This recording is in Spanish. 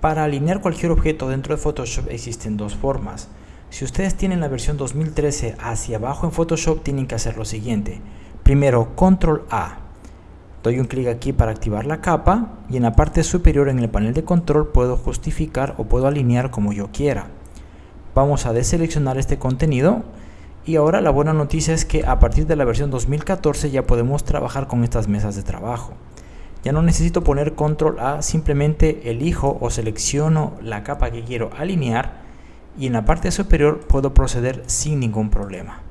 Para alinear cualquier objeto dentro de Photoshop existen dos formas. Si ustedes tienen la versión 2013 hacia abajo en Photoshop tienen que hacer lo siguiente. Primero, Control A. Doy un clic aquí para activar la capa y en la parte superior en el panel de control puedo justificar o puedo alinear como yo quiera. Vamos a deseleccionar este contenido y ahora la buena noticia es que a partir de la versión 2014 ya podemos trabajar con estas mesas de trabajo. Ya no necesito poner control A, simplemente elijo o selecciono la capa que quiero alinear y en la parte superior puedo proceder sin ningún problema.